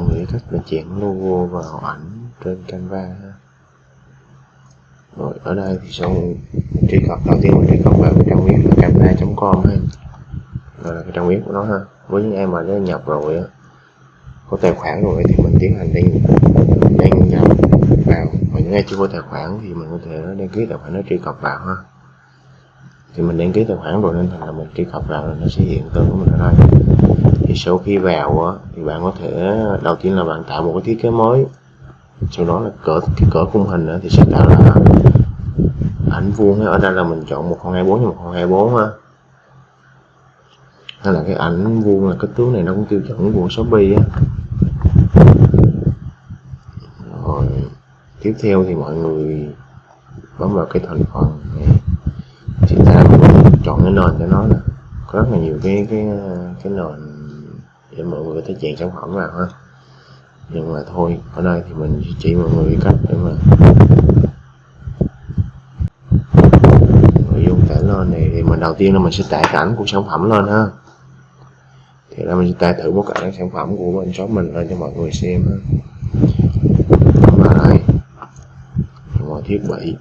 mọi người cách mình chuyển logo vào ảnh trên Canva ha. rồi, ở đây thì sau truy cập, đầu tiên mình truy cập vào cái trang web là canva.com ha. Rồi là cái trang web của nó ha. Với những em mà đã nhập rồi á, có tài khoản rồi thì mình tiến hành đăng đăng nhập vào. Và những ai chưa có tài khoản thì mình có thể đăng ký tài khoản nó truy cập vào ha. Thì mình đăng ký tài khoản rồi nên thành là mình truy cập vào là nó sẽ hiện tên của mình ở đây thì sau khi vào á, thì bạn có thể đầu tiên là bạn tạo một cái thiết kế mới. Sau đó là cỡ cái cỡ khung hình á, thì sẽ tạo là ảnh vuông ở đây là mình chọn 1024 x 1024 ha hay là cái ảnh vuông là kích thước này nó cũng tiêu chuẩn của Shopee á. Rồi tiếp theo thì mọi người bấm vào cái thành phần này. Thì ta chọn cái nền cho nó nè. Có rất là nhiều cái cái cái nền để mọi người có thể chèn sản phẩm vào ha. Nhưng mà thôi ở đây thì mình chỉ mọi người cách để mà nội dung tải lên này thì mình đầu tiên là mình sẽ tải cảnh ảnh của sản phẩm lên ha. Thì là mình sẽ tải thử một cái sản phẩm của bên shop mình lên cho mọi người xem ha. Vào đây mọi thiết bị.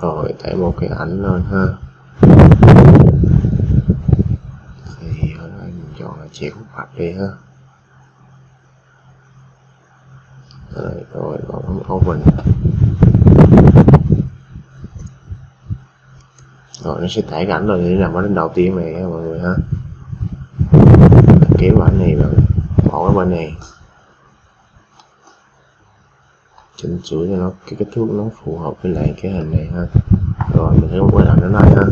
Rồi, tải một cái ảnh lên ha thì ở đây chuyển phạt đi ha. Rồi, rồi bấm open rồi nó sẽ tải cái ảnh rồi để làm ở đến đầu tiên này ha mọi người ha. Kéo ảnh này vào bỏ ở bên này. Chỉnh sửa cho nó cái kích thước nó phù hợp với lại cái hình này ha. Rồi mình sẽ quay lại nó này ha.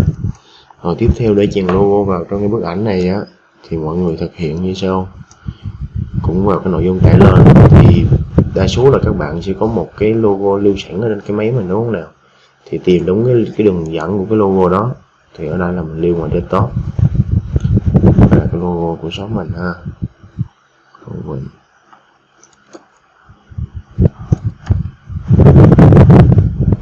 Rồi tiếp theo để chèn logo vào trong cái bức ảnh này á thì mọi người thực hiện như sau. Cũng vào cái nội dung tải lên thì đa số là các bạn sẽ có một cái logo lưu sẵn ở trên cái máy mình đúng không nào? Thì tìm đúng cái, cái đường dẫn của cái logo đó thì ở đây là mình lưu ngoài desktop. Đây là cái logo của shop mình ha. Mình.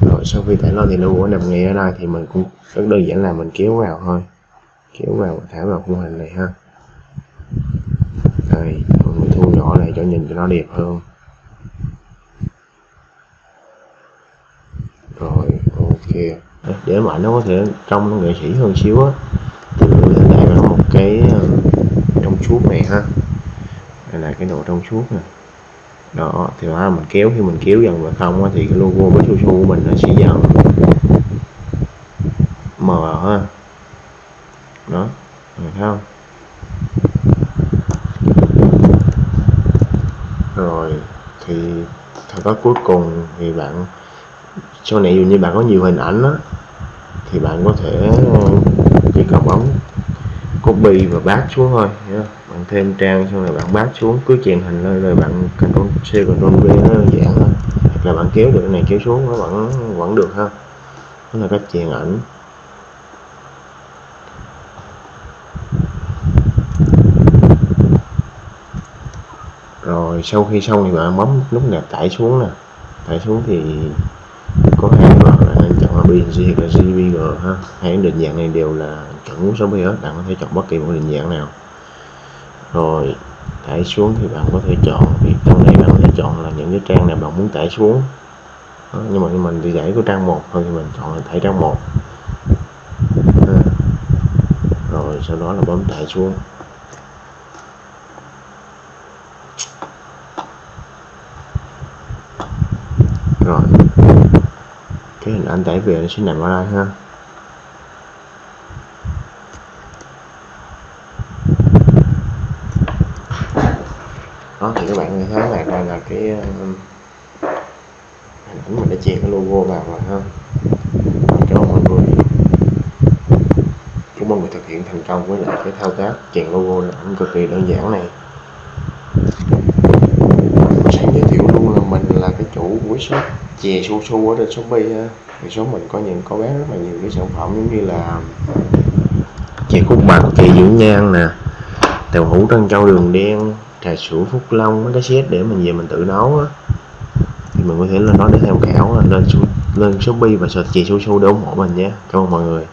Rồi sau khi tải lên thì logo nằm ngay ở đây thì mình cũng rất đơn giản là mình kéo vào thôi. Kéo vào thả vào khung hình này ha này mình thu nhỏ lại cho nhìn cho nó đẹp hơn. Rồi ok. Để mà nó có thể trông nó nghệ sĩ hơn xíu á thì mình là vào một cái ờ, trong suốt này ha. Đây là cái độ trong suốt nè. Đó thì mà mình kéo khi mình kéo dần vào không á, thì cái logo với su su của mình nó sẽ dần mờ ha đó được không rồi thì thao tác cuối cùng thì bạn sau này dù như bạn có nhiều hình ảnh đó, thì bạn có thể ờ, chỉ cần bấm copy và bát xuống thôi nhé. bạn thêm trang xong rồi bạn bát xuống cứ chèn hình lên rồi bạn Ctrl C Ctrl V nó đơn giản thôi hoặc là bạn kéo được cái này kéo xuống nó vẫn vẫn được ha. Đó là cách chèn ảnh. Rồi sau khi xong thì bạn bấm nút nè tải xuống nè. Tải xuống thì có hai loại chọn là BNG và là JPG ha. Hai định dạng này đều là chuẩn của Shopee hết bạn có thể chọn bất kỳ một định dạng nào. Rồi tải xuống thì bạn có thể chọn thì trong này bạn có thể chọn là những cái trang nào bạn muốn tải xuống. Đó, nhưng mà mình thì giải của trang một thôi thì mình chọn là tải trang một. Rồi sau đó là bấm tải xuống rồi anh tải về nó sẽ nằm ở đây ha. Đó, thì các bạn thấy là đây là cái ờ, hình ảnh mình đã chèn cái logo vào rồi ha. Cho mọi người. Chúc mọi người thực hiện thành công với lại cái thao tác chèn logo là ảnh cực kỳ đơn giản này. Mình sẽ giới thiệu luôn là mình là cái chủ của shop, chè su su ở trên shopee ha thì số mình có những, có bán rất là nhiều cái sản phẩm giống như là chè khúc bạc chè dưỡng nhan nè, tàu hũ trân châu đường đen, trà sữa phúc long, mấy cái set để mình về mình tự nấu á. Thì mình có thể lên đó để tham khảo lên lên shopee và search chè su su để ủng hộ mình nhé cảm ơn mọi người.